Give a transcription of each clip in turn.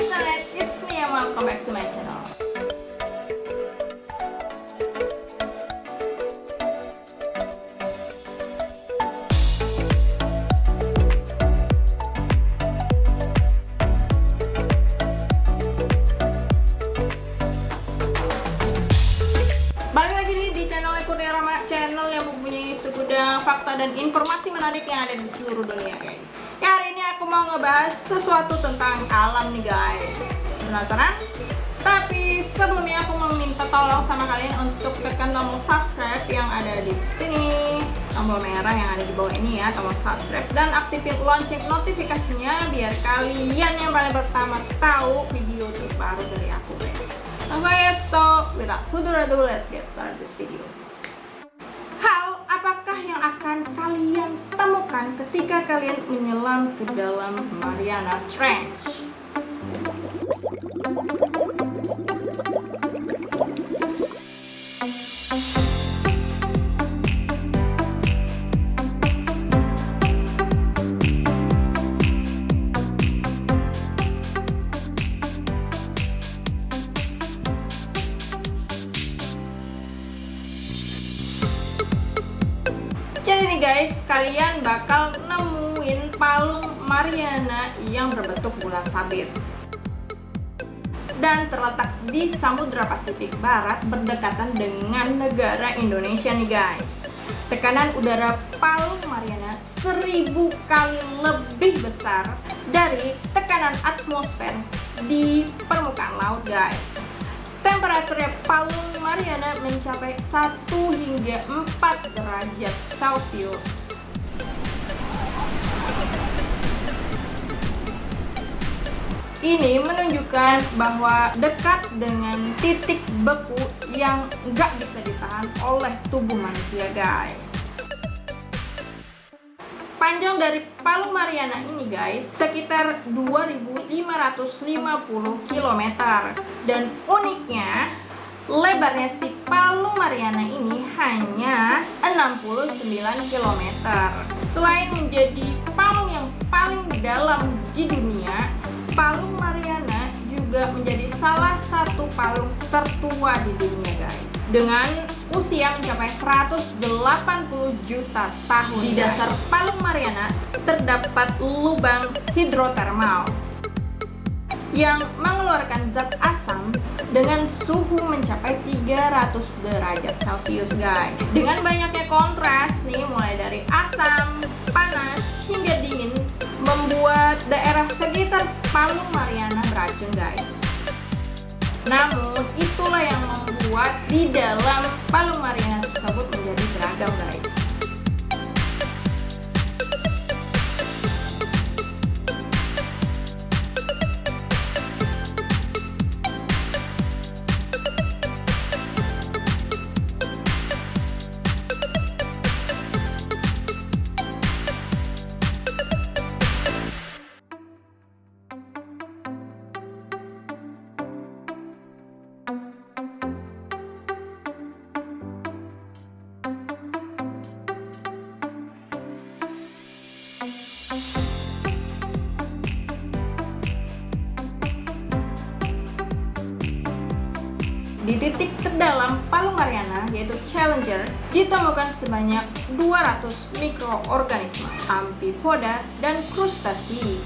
internet, it's me and welcome back to my channel. Balik lagi nih di channel Kurnia Rama channel yang mempunyai segudang fakta dan informasi menarik yang ada di seluruh dunia guys. Hari ini aku mau ngebahas sesuatu tentang alam nih guys. Penasaran? Tapi sebelumnya aku mau minta tolong sama kalian untuk tekan tombol subscribe yang ada di sini. Tombol merah yang ada di bawah ini ya, tombol subscribe dan aktifin lonceng notifikasinya biar kalian yang paling pertama tahu video terbaru dari aku guys. Okay, so without further ado, let's get started this video. Hal apakah yang akan kalian ketika kalian menyelam ke dalam Mariana Trench? Guys, kalian bakal nemuin palung Mariana yang berbentuk bulan sabit dan terletak di Samudra Pasifik Barat berdekatan dengan negara Indonesia nih guys. Tekanan udara palung Mariana seribu kali lebih besar dari tekanan atmosfer di permukaan laut guys. Temperatur palung Mariana mencapai 1 hingga 4 derajat Celcius. Ini menunjukkan bahwa dekat dengan titik beku yang nggak bisa ditahan oleh tubuh manusia guys. Panjang dari Palung Mariana ini guys sekitar 2550 km dan uniknya lebarnya si Palung Mariana ini hanya 69 km. Selain menjadi palung yang paling dalam di dunia, Palung Mariana juga menjadi salah satu palung tertua di dunia guys. Dengan usia mencapai 180 juta tahun di dasar Palung Mariana terdapat lubang hidrotermal yang mengeluarkan zat asam dengan suhu mencapai 300 derajat celcius guys. Dengan banyaknya kontras nih mulai dari asam, Palung Mariana beracun guys. Namun itulah yang membuat di dalam Palung Mariana tersebut menjadi beragam guys Di titik terdalam Palung Mariana, yaitu Challenger, ditemukan sebanyak 200 mikroorganisme, amfipoda, dan krustasi.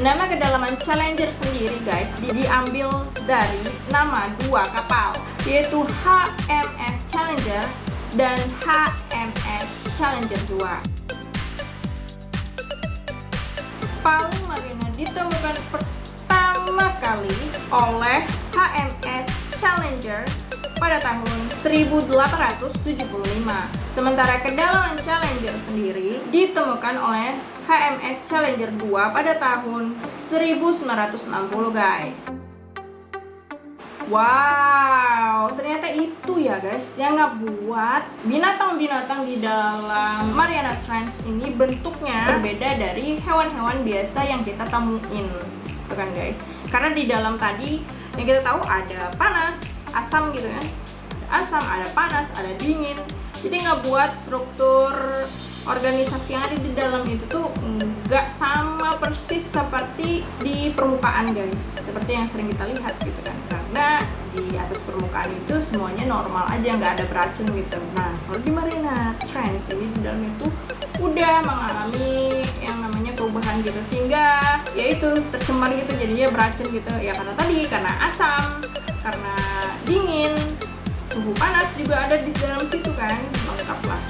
Nama kedalaman Challenger sendiri guys di- diambil dari nama dua kapal yaitu HMS Challenger dan HMS Challenger 2. Palung Mariana ditemukan pertama kali oleh HMS Challenger pada tahun 1875. Sementara kedalaman Challenger sendiri ditemukan oleh HMS Challenger 2 pada tahun 1960 guys. Wow, ternyata itu ya guys yang ngebuat binatang-binatang di dalam Mariana Trans ini bentuknya berbeda dari hewan-hewan biasa yang kita temuin gitu kan guys karena di dalam tadi yang kita tahu ada panas asam gitu kan. Asam ada panas ada dingin. Jadi nggak buat struktur organisasi yang ada di dalam itu tuh nggak sama persis seperti di permukaan guys. Seperti yang sering kita lihat gitu kan. Karena di atas permukaan itu semuanya normal aja nggak ada beracun gitu. Nah kalau di Marina Trans ini di dalam itu udah mengalami yang namanya perubahan gitu. Sehingga ya itu tercemar gitu jadinya beracun gitu. Ya karena tadi karena asam karena dingin suhu panas juga ada di dalam situ kan lengkap lah